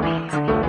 Beats.